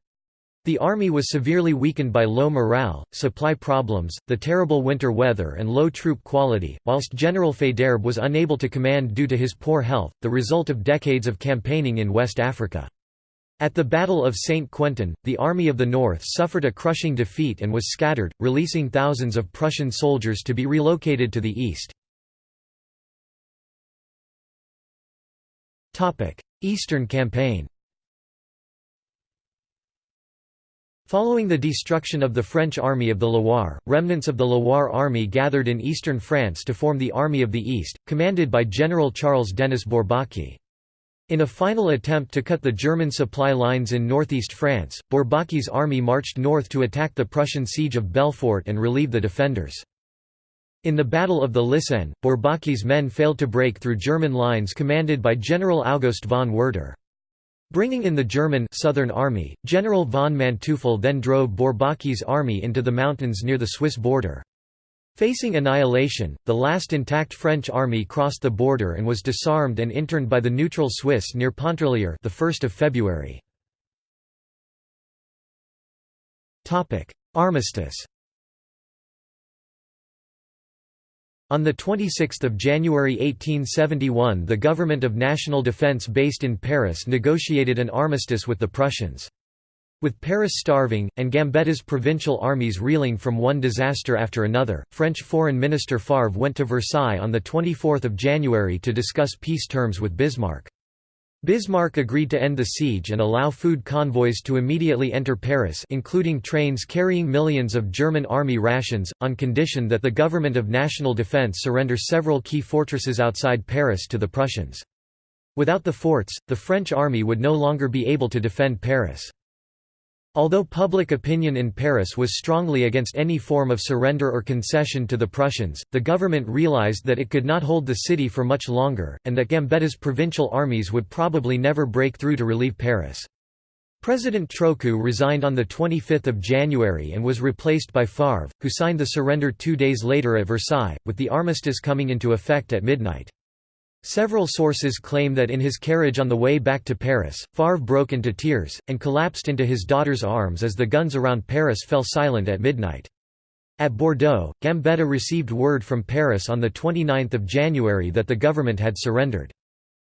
The army was severely weakened by low morale, supply problems, the terrible winter weather and low troop quality, whilst General Faidherbe was unable to command due to his poor health, the result of decades of campaigning in West Africa. At the Battle of St. Quentin, the Army of the North suffered a crushing defeat and was scattered, releasing thousands of Prussian soldiers to be relocated to the east. Eastern Campaign Following the destruction of the French Army of the Loire, remnants of the Loire Army gathered in eastern France to form the Army of the East, commanded by General Charles Denis Bourbaki. In a final attempt to cut the German supply lines in northeast France, Bourbaki's army marched north to attack the Prussian siege of Belfort and relieve the defenders. In the Battle of the Lisaine, Bourbaki's men failed to break through German lines commanded by General August von Werder. Bringing in the German Southern Army, General von Manteuffel then drove Bourbaki's army into the mountains near the Swiss border. Facing annihilation, the last intact French army crossed the border and was disarmed and interned by the neutral Swiss near Pontarlier the 1st of February. Topic: Armistice On 26 January 1871 the Government of National Defense based in Paris negotiated an armistice with the Prussians. With Paris starving, and Gambetta's provincial armies reeling from one disaster after another, French Foreign Minister Favre went to Versailles on 24 January to discuss peace terms with Bismarck. Bismarck agreed to end the siege and allow food convoys to immediately enter Paris including trains carrying millions of German army rations, on condition that the Government of National Defense surrender several key fortresses outside Paris to the Prussians. Without the forts, the French army would no longer be able to defend Paris. Although public opinion in Paris was strongly against any form of surrender or concession to the Prussians, the government realized that it could not hold the city for much longer, and that Gambetta's provincial armies would probably never break through to relieve Paris. President Trochu resigned on 25 January and was replaced by Favre, who signed the surrender two days later at Versailles, with the armistice coming into effect at midnight. Several sources claim that in his carriage on the way back to Paris, Favre broke into tears, and collapsed into his daughter's arms as the guns around Paris fell silent at midnight. At Bordeaux, Gambetta received word from Paris on 29 January that the government had surrendered.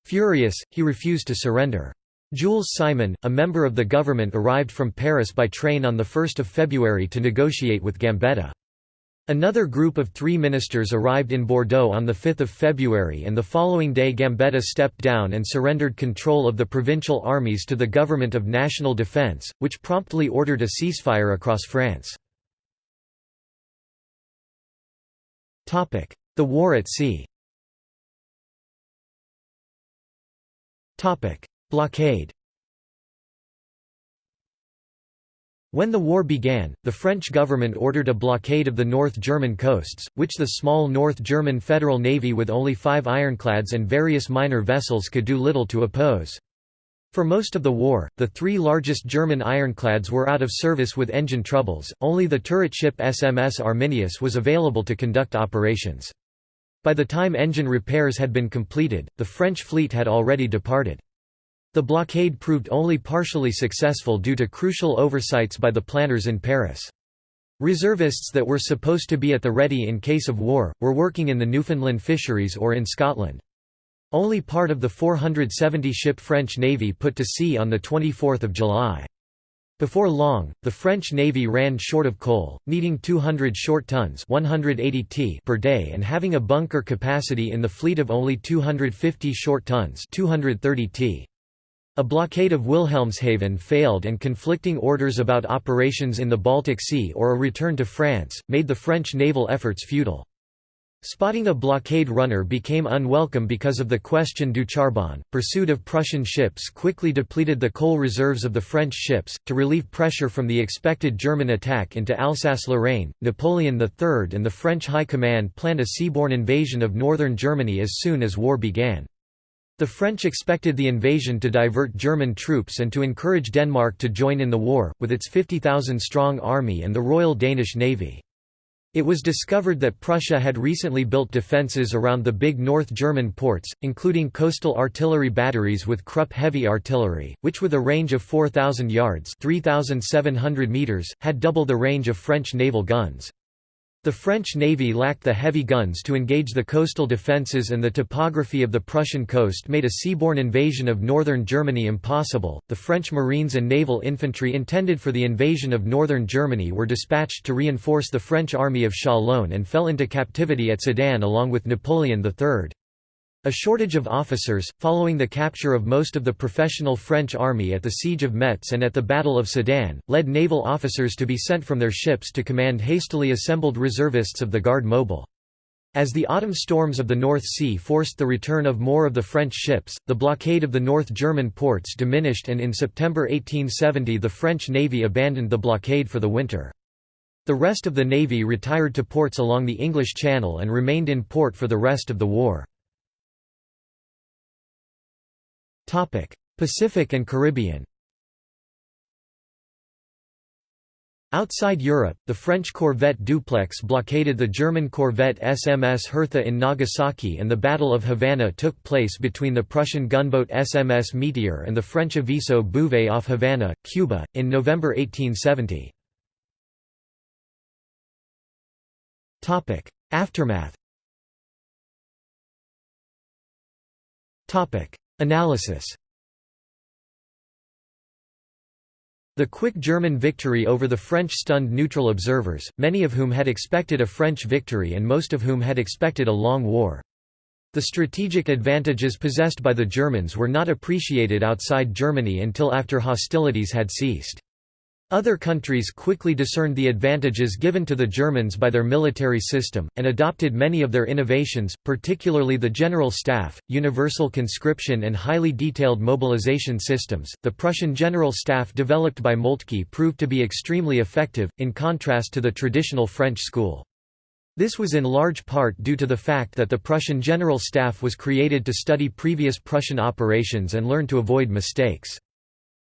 Furious, he refused to surrender. Jules Simon, a member of the government arrived from Paris by train on 1 February to negotiate with Gambetta. Another group of three ministers arrived in Bordeaux on 5 February and the following day Gambetta stepped down and surrendered control of the provincial armies to the Government of National Defence, which promptly ordered a ceasefire across France. The war at sea. Blockade When the war began, the French government ordered a blockade of the North German coasts, which the small North German Federal Navy with only five ironclads and various minor vessels could do little to oppose. For most of the war, the three largest German ironclads were out of service with engine troubles, only the turret ship SMS Arminius was available to conduct operations. By the time engine repairs had been completed, the French fleet had already departed. The blockade proved only partially successful due to crucial oversights by the planners in Paris. Reservists that were supposed to be at the ready in case of war, were working in the Newfoundland fisheries or in Scotland. Only part of the 470-ship French Navy put to sea on 24 July. Before long, the French Navy ran short of coal, needing 200 short tons 180 t per day and having a bunker capacity in the fleet of only 250 short tons 230 t. A blockade of Wilhelmshaven failed and conflicting orders about operations in the Baltic Sea or a return to France, made the French naval efforts futile. Spotting a blockade runner became unwelcome because of the question du charbon. Pursuit of Prussian ships quickly depleted the coal reserves of the French ships. To relieve pressure from the expected German attack into Alsace Lorraine, Napoleon III and the French High Command planned a seaborne invasion of northern Germany as soon as war began. The French expected the invasion to divert German troops and to encourage Denmark to join in the war, with its 50,000-strong army and the Royal Danish Navy. It was discovered that Prussia had recently built defences around the big North German ports, including coastal artillery batteries with Krupp heavy artillery, which with a range of 4,000 yards 3,700 meters, had double the range of French naval guns. The French navy lacked the heavy guns to engage the coastal defences and the topography of the Prussian coast made a seaborne invasion of northern Germany impossible. The French marines and naval infantry intended for the invasion of northern Germany were dispatched to reinforce the French army of Châlons and fell into captivity at Sedan along with Napoleon III. A shortage of officers, following the capture of most of the professional French army at the Siege of Metz and at the Battle of Sedan, led naval officers to be sent from their ships to command hastily assembled reservists of the Garde Mobile. As the autumn storms of the North Sea forced the return of more of the French ships, the blockade of the North German ports diminished and in September 1870 the French navy abandoned the blockade for the winter. The rest of the navy retired to ports along the English Channel and remained in port for the rest of the war. Pacific and Caribbean. Outside Europe, the French corvette Dupleix blockaded the German corvette SMS Hertha in Nagasaki and the Battle of Havana took place between the Prussian gunboat SMS Meteor and the French Aviso Bouvet off Havana, Cuba, in November 1870. Aftermath Analysis The quick German victory over the French stunned neutral observers, many of whom had expected a French victory and most of whom had expected a long war. The strategic advantages possessed by the Germans were not appreciated outside Germany until after hostilities had ceased. Other countries quickly discerned the advantages given to the Germans by their military system, and adopted many of their innovations, particularly the General Staff, universal conscription, and highly detailed mobilization systems. The Prussian General Staff developed by Moltke proved to be extremely effective, in contrast to the traditional French school. This was in large part due to the fact that the Prussian General Staff was created to study previous Prussian operations and learn to avoid mistakes.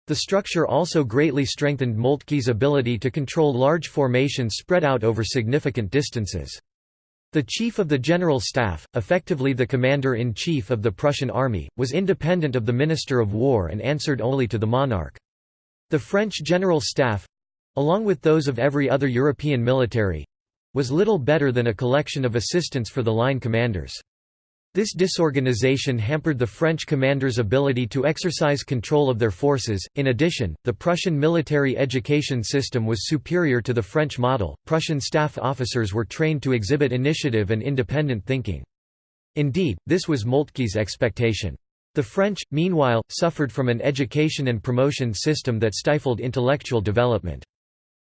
The structure also greatly strengthened Moltke's ability to control large formations spread out over significant distances. The Chief of the General Staff, effectively the Commander-in-Chief of the Prussian army, was independent of the Minister of War and answered only to the monarch. The French General Staff—along with those of every other European military—was little better than a collection of assistants for the line commanders. This disorganization hampered the French commanders' ability to exercise control of their forces. In addition, the Prussian military education system was superior to the French model. Prussian staff officers were trained to exhibit initiative and independent thinking. Indeed, this was Moltke's expectation. The French, meanwhile, suffered from an education and promotion system that stifled intellectual development.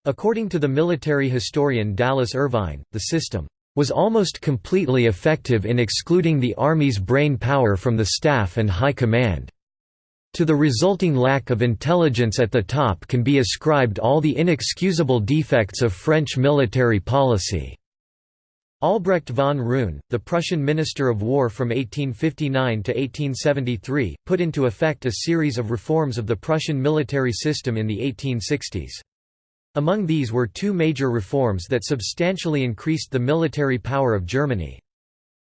According to the military historian Dallas Irvine, the system was almost completely effective in excluding the Army's brain power from the staff and high command. To the resulting lack of intelligence at the top can be ascribed all the inexcusable defects of French military policy. Albrecht von Roon, the Prussian Minister of War from 1859 to 1873, put into effect a series of reforms of the Prussian military system in the 1860s. Among these were two major reforms that substantially increased the military power of Germany.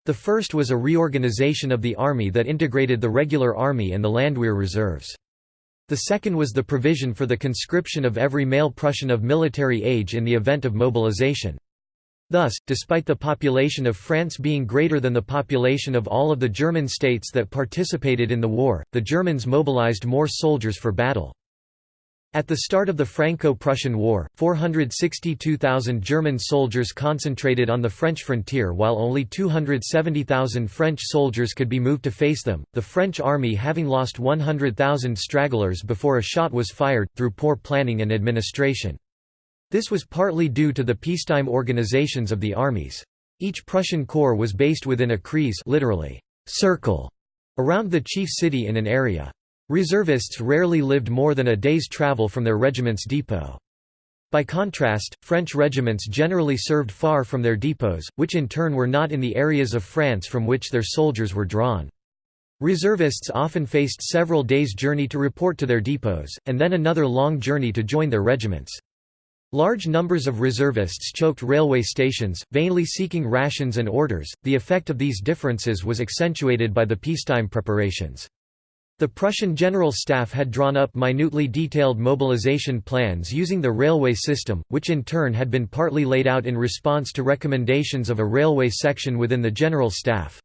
The first was a reorganization of the army that integrated the regular army and the Landwehr reserves. The second was the provision for the conscription of every male Prussian of military age in the event of mobilization. Thus, despite the population of France being greater than the population of all of the German states that participated in the war, the Germans mobilized more soldiers for battle. At the start of the Franco-Prussian War, 462,000 German soldiers concentrated on the French frontier while only 270,000 French soldiers could be moved to face them, the French army having lost 100,000 stragglers before a shot was fired, through poor planning and administration. This was partly due to the peacetime organizations of the armies. Each Prussian corps was based within a kreis literally, circle, around the chief city in an area. Reservists rarely lived more than a day's travel from their regiment's depot. By contrast, French regiments generally served far from their depots, which in turn were not in the areas of France from which their soldiers were drawn. Reservists often faced several days' journey to report to their depots, and then another long journey to join their regiments. Large numbers of reservists choked railway stations, vainly seeking rations and orders. The effect of these differences was accentuated by the peacetime preparations. The Prussian General Staff had drawn up minutely detailed mobilization plans using the railway system, which in turn had been partly laid out in response to recommendations of a railway section within the General Staff.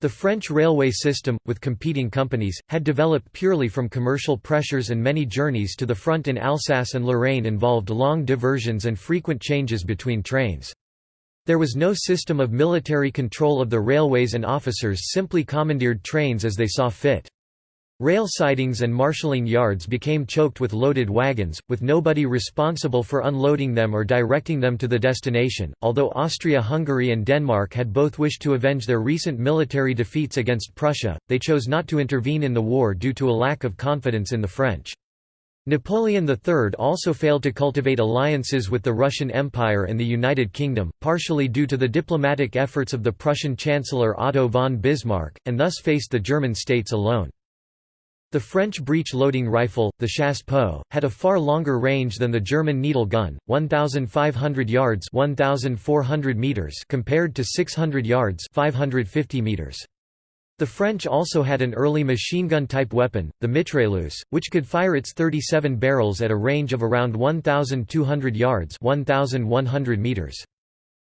The French railway system, with competing companies, had developed purely from commercial pressures and many journeys to the front in Alsace and Lorraine involved long diversions and frequent changes between trains. There was no system of military control of the railways and officers simply commandeered trains as they saw fit. Rail sidings and marshalling yards became choked with loaded wagons, with nobody responsible for unloading them or directing them to the destination. Although Austria-Hungary and Denmark had both wished to avenge their recent military defeats against Prussia, they chose not to intervene in the war due to a lack of confidence in the French. Napoleon III also failed to cultivate alliances with the Russian Empire and the United Kingdom, partially due to the diplomatic efforts of the Prussian Chancellor Otto von Bismarck, and thus faced the German states alone. The French breech-loading rifle, the chassepot, had a far longer range than the German needle gun, 1,500 yards 1,400 meters compared to 600 yards 550 meters. The French also had an early machine gun type weapon, the mitrailleuse, which could fire its 37 barrels at a range of around 1,200 yards 1,100 meters.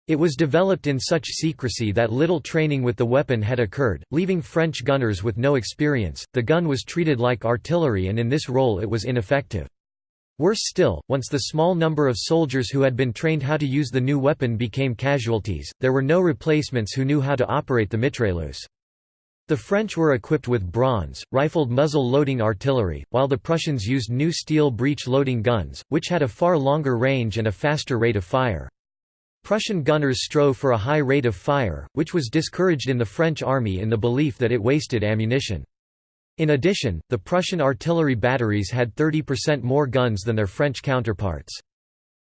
It was developed in such secrecy that little training with the weapon had occurred, leaving French gunners with no experience. The gun was treated like artillery and in this role it was ineffective. Worse still, once the small number of soldiers who had been trained how to use the new weapon became casualties, there were no replacements who knew how to operate the mitrailleuse. The French were equipped with bronze, rifled muzzle-loading artillery, while the Prussians used new steel breech-loading guns, which had a far longer range and a faster rate of fire. Prussian gunners strove for a high rate of fire, which was discouraged in the French army in the belief that it wasted ammunition. In addition, the Prussian artillery batteries had 30% more guns than their French counterparts.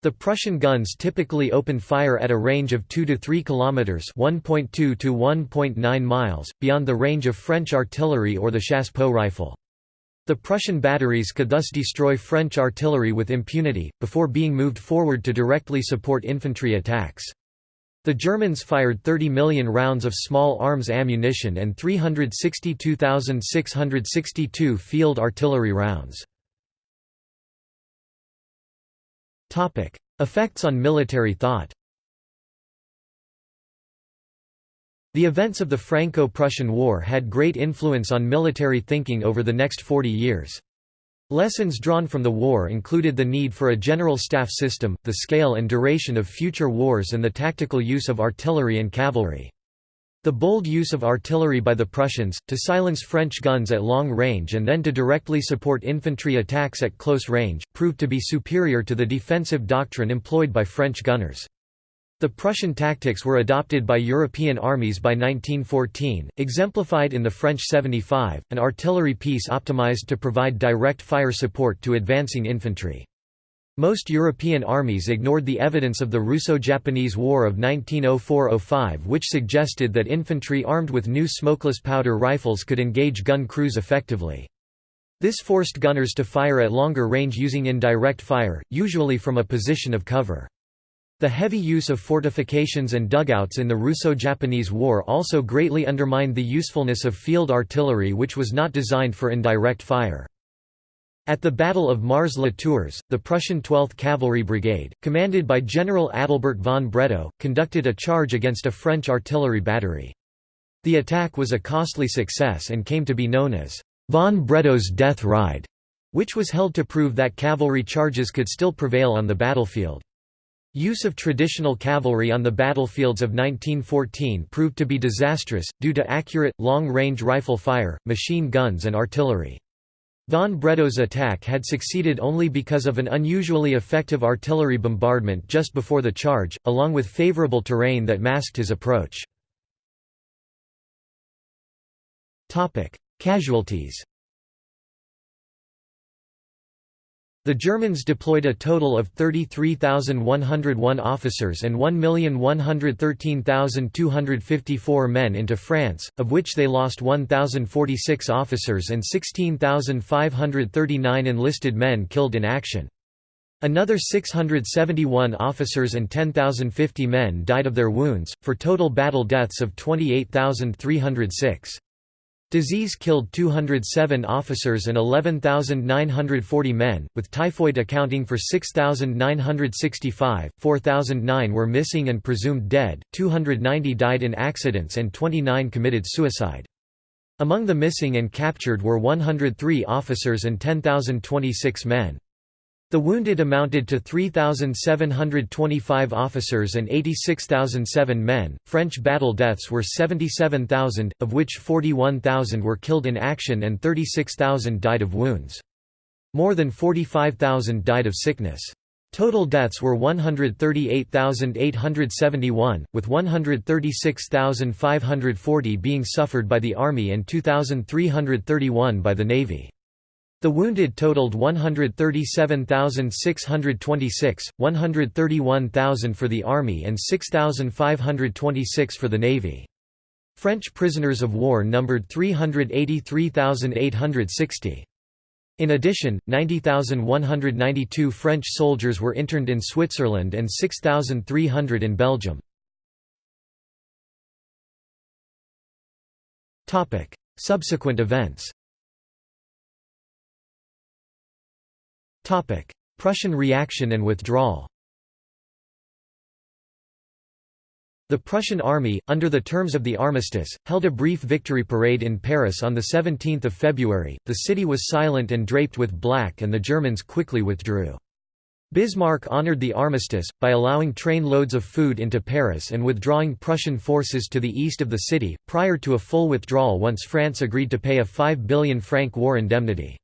The Prussian guns typically opened fire at a range of 2 to 3 kilometers, 1.2 to 1.9 miles, beyond the range of French artillery or the chassepot rifle. The Prussian batteries could thus destroy French artillery with impunity, before being moved forward to directly support infantry attacks. The Germans fired 30 million rounds of small arms ammunition and 362,662 field artillery rounds. Effects on military thought The events of the Franco-Prussian War had great influence on military thinking over the next 40 years. Lessons drawn from the war included the need for a general staff system, the scale and duration of future wars and the tactical use of artillery and cavalry. The bold use of artillery by the Prussians, to silence French guns at long range and then to directly support infantry attacks at close range, proved to be superior to the defensive doctrine employed by French gunners. The Prussian tactics were adopted by European armies by 1914, exemplified in the French 75, an artillery piece optimized to provide direct fire support to advancing infantry. Most European armies ignored the evidence of the Russo-Japanese War of 1904–05 which suggested that infantry armed with new smokeless powder rifles could engage gun crews effectively. This forced gunners to fire at longer range using indirect fire, usually from a position of cover. The heavy use of fortifications and dugouts in the Russo-Japanese War also greatly undermined the usefulness of field artillery which was not designed for indirect fire. At the Battle of Mars-la-Tours, the Prussian 12th Cavalry Brigade, commanded by General Adalbert von Bredow, conducted a charge against a French artillery battery. The attack was a costly success and came to be known as von Bredow's Death Ride, which was held to prove that cavalry charges could still prevail on the battlefield. Use of traditional cavalry on the battlefields of 1914 proved to be disastrous, due to accurate, long-range rifle fire, machine guns and artillery. Von Bredow's attack had succeeded only because of an unusually effective artillery bombardment just before the charge, along with favorable terrain that masked his approach. Casualties The Germans deployed a total of 33,101 officers and 1,113,254 men into France, of which they lost 1,046 officers and 16,539 enlisted men killed in action. Another 671 officers and 10,050 men died of their wounds, for total battle deaths of 28,306. Disease killed 207 officers and 11,940 men, with typhoid accounting for 6,965, 4,009 were missing and presumed dead, 290 died in accidents and 29 committed suicide. Among the missing and captured were 103 officers and 10,026 men. The wounded amounted to 3,725 officers and 86,007 men. French battle deaths were 77,000, of which 41,000 were killed in action and 36,000 died of wounds. More than 45,000 died of sickness. Total deaths were 138,871, with 136,540 being suffered by the Army and 2,331 by the Navy. The wounded totaled 137,626, 131,000 for the Army and 6,526 for the Navy. French prisoners of war numbered 383,860. In addition, 90,192 French soldiers were interned in Switzerland and 6,300 in Belgium. Subsequent events Prussian reaction and withdrawal The Prussian army, under the terms of the armistice, held a brief victory parade in Paris on 17 February, the city was silent and draped with black and the Germans quickly withdrew. Bismarck honored the armistice, by allowing train loads of food into Paris and withdrawing Prussian forces to the east of the city, prior to a full withdrawal once France agreed to pay a 5 billion franc war indemnity.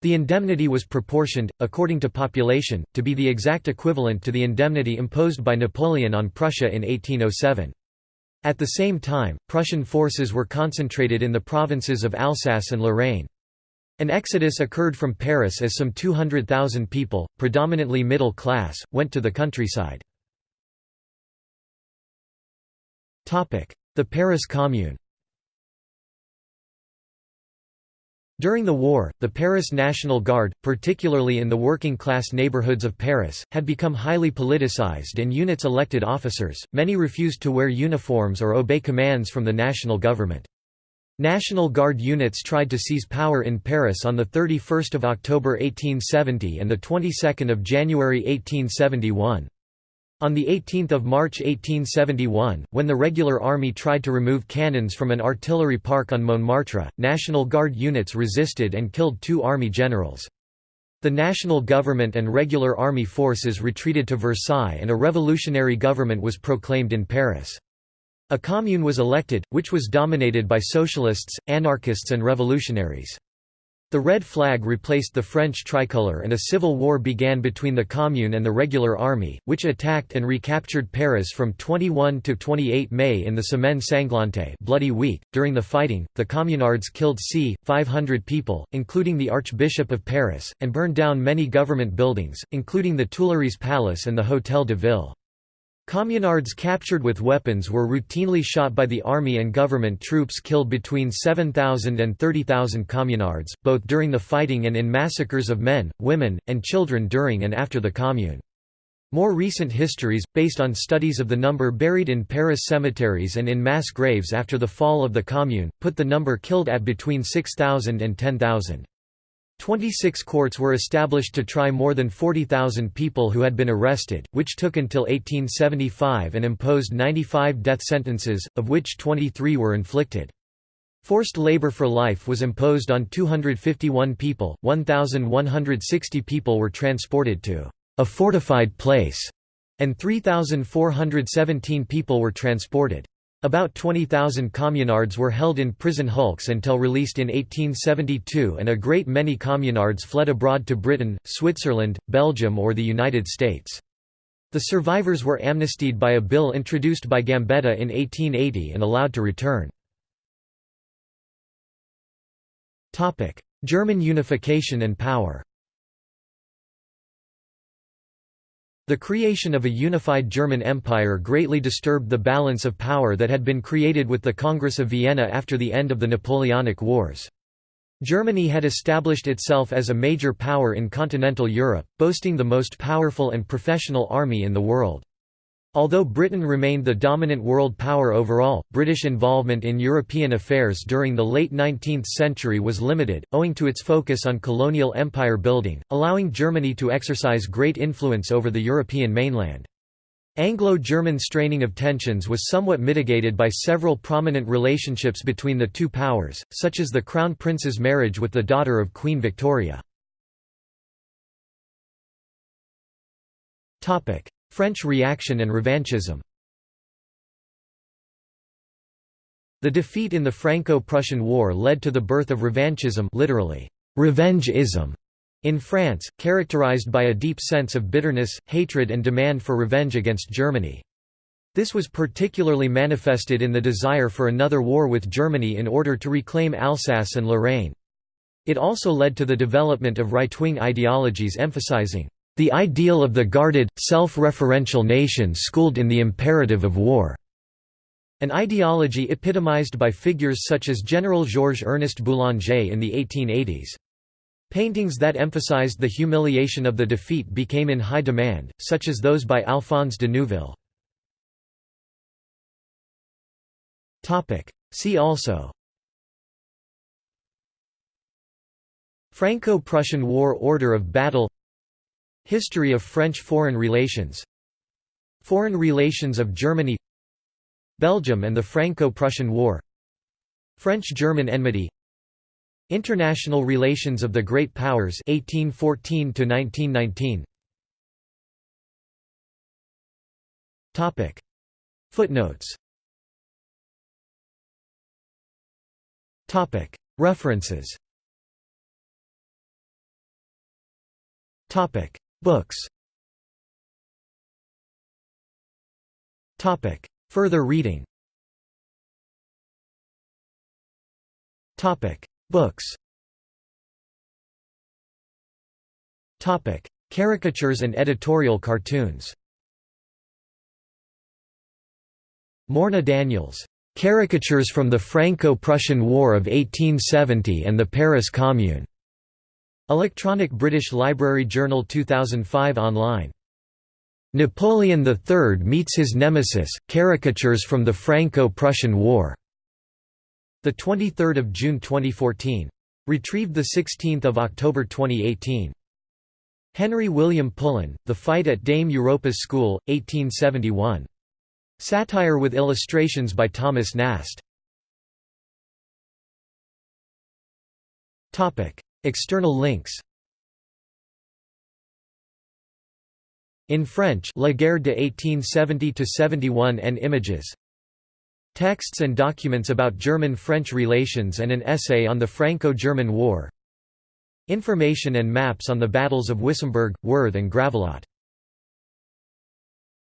The indemnity was proportioned, according to population, to be the exact equivalent to the indemnity imposed by Napoleon on Prussia in 1807. At the same time, Prussian forces were concentrated in the provinces of Alsace and Lorraine. An exodus occurred from Paris as some 200,000 people, predominantly middle class, went to the countryside. The Paris Commune During the war, the Paris National Guard, particularly in the working-class neighborhoods of Paris, had become highly politicized and units elected officers, many refused to wear uniforms or obey commands from the national government. National Guard units tried to seize power in Paris on 31 October 1870 and 22 January 1871. On 18 March 1871, when the regular army tried to remove cannons from an artillery park on Montmartre, National Guard units resisted and killed two army generals. The national government and regular army forces retreated to Versailles and a revolutionary government was proclaimed in Paris. A commune was elected, which was dominated by socialists, anarchists and revolutionaries. The red flag replaced the French tricolour and a civil war began between the Commune and the regular army, which attacked and recaptured Paris from 21 to 28 May in the Semaine Sanglante Bloody Week. .During the fighting, the Communards killed c. 500 people, including the Archbishop of Paris, and burned down many government buildings, including the Tuileries Palace and the Hôtel de Ville. Communards captured with weapons were routinely shot by the army and government troops killed between 7,000 and 30,000 communards, both during the fighting and in massacres of men, women, and children during and after the Commune. More recent histories, based on studies of the number buried in Paris cemeteries and in mass graves after the fall of the Commune, put the number killed at between 6,000 and 10,000. Twenty-six courts were established to try more than 40,000 people who had been arrested, which took until 1875 and imposed 95 death sentences, of which 23 were inflicted. Forced labor for life was imposed on 251 people, 1,160 people were transported to a fortified place, and 3,417 people were transported. About 20,000 communards were held in prison hulks until released in 1872 and a great many communards fled abroad to Britain, Switzerland, Belgium or the United States. The survivors were amnestied by a bill introduced by Gambetta in 1880 and allowed to return. German unification and power The creation of a unified German Empire greatly disturbed the balance of power that had been created with the Congress of Vienna after the end of the Napoleonic Wars. Germany had established itself as a major power in continental Europe, boasting the most powerful and professional army in the world. Although Britain remained the dominant world power overall, British involvement in European affairs during the late 19th century was limited, owing to its focus on colonial empire building, allowing Germany to exercise great influence over the European mainland. Anglo-German straining of tensions was somewhat mitigated by several prominent relationships between the two powers, such as the Crown Prince's marriage with the daughter of Queen Victoria. French reaction and revanchism The defeat in the Franco-Prussian War led to the birth of revanchism literally, revenge-ism, in France, characterized by a deep sense of bitterness, hatred and demand for revenge against Germany. This was particularly manifested in the desire for another war with Germany in order to reclaim Alsace and Lorraine. It also led to the development of right-wing ideologies emphasizing the ideal of the guarded, self-referential nation schooled in the imperative of war. An ideology epitomized by figures such as General Georges-Ernest Boulanger in the 1880s. Paintings that emphasized the humiliation of the defeat became in high demand, such as those by Alphonse de Neuville. See also Franco-Prussian War Order of Battle History of French foreign relations. Foreign relations of Germany. Belgium and the Franco-Prussian War. French-German enmity. International relations of the Great Powers 1814 to 1919 Topic. Footnotes. Topic. References. Topic Books Topic. Further reading Topic. Books Topic. Caricatures and editorial cartoons Morna Daniels. Caricatures from the Franco-Prussian War of 1870 and the Paris Commune. Electronic British Library Journal 2005 online. Napoleon III meets his nemesis, caricatures from the Franco-Prussian War. The 23rd of June 2014. Retrieved the 16th of October 2018. Henry William Pullen, The Fight at Dame Europa's School, 1871. Satire with illustrations by Thomas Nast. External links. In French La guerre de 1870–71 and images. Texts and documents about German-French relations and an essay on the Franco-German War. Information and maps on the battles of Wissembourg, Worth and Gravelotte